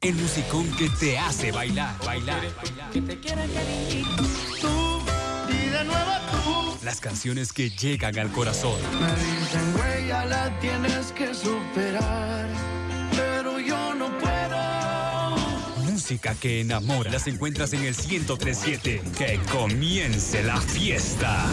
El musicón que te hace bailar, bailar, Que te quieren Tú, y de nuevo tú. Las canciones que llegan al corazón. Me dicen, güey, ya la tienes que superar. Pero yo no puedo. Música que enamora. Las encuentras en el 1037. Que comience la fiesta.